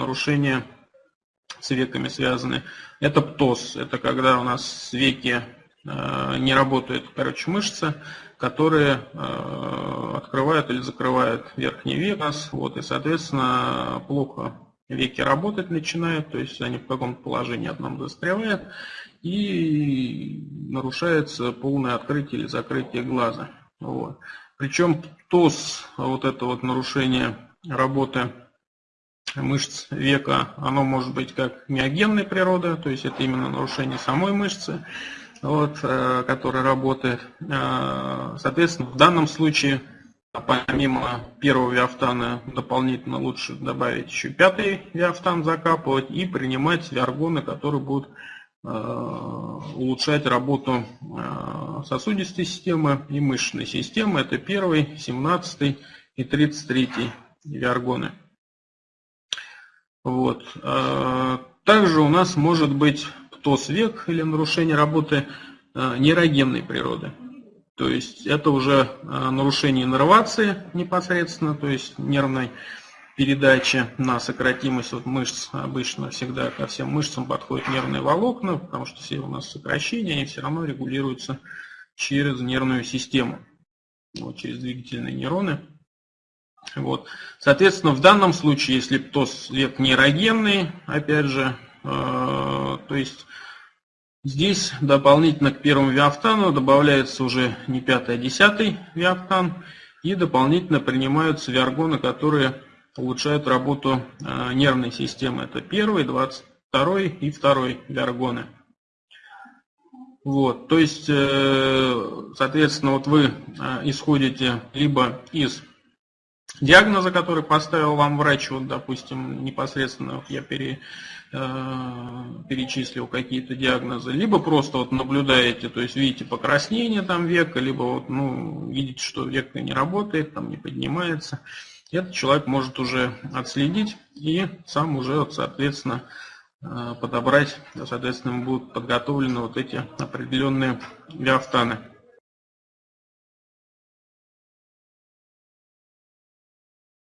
нарушения с веками связаны. Это птоз, это когда у нас веки э, не работают, короче, мышцы, которые э, открывают или закрывают верхний век, вот, и, соответственно, плохо веки работать начинают, то есть они в каком-то положении одном застревают, и нарушается полное открытие или закрытие глаза. Вот. Причем ТОС, вот это вот нарушение работы мышц века, оно может быть как миогенной природы, то есть это именно нарушение самой мышцы, вот, э, которая работает. Э, соответственно, в данном случае помимо первого виафтана дополнительно лучше добавить еще пятый виафтан закапывать и принимать виаргоны, которые будут э, улучшать работу сосудистой системы и мышечной системы. Это первый, 17 и 33 виаргоны. Вот. А, также у нас может быть птоз век или нарушение работы а, нейрогенной природы. То есть это уже а, нарушение иннервации непосредственно, то есть нервной передачи на сократимость вот мышц. Обычно всегда ко всем мышцам подходят нервные волокна, потому что все у нас сокращения, они все равно регулируются через нервную систему, вот, через двигательные нейроны. Вот. Соответственно, в данном случае, если птоз век нейрогенный, опять же, э, то есть здесь дополнительно к первому виафтану добавляется уже не пятый, а десятый виафтан, и дополнительно принимаются виаргоны, которые улучшают работу э, нервной системы. Это первый, двадцать второй и второй виаргоны. Вот, то есть, э, соответственно, вот вы исходите либо из диагноза, который поставил вам врач, вот, допустим, непосредственно я пере, э, перечислил какие-то диагнозы, либо просто вот наблюдаете, то есть видите покраснение там века, либо вот, ну, видите, что века не работает, там не поднимается. Этот человек может уже отследить и сам уже, вот, соответственно, э, подобрать, соответственно, будут подготовлены вот эти определенные виафтаны.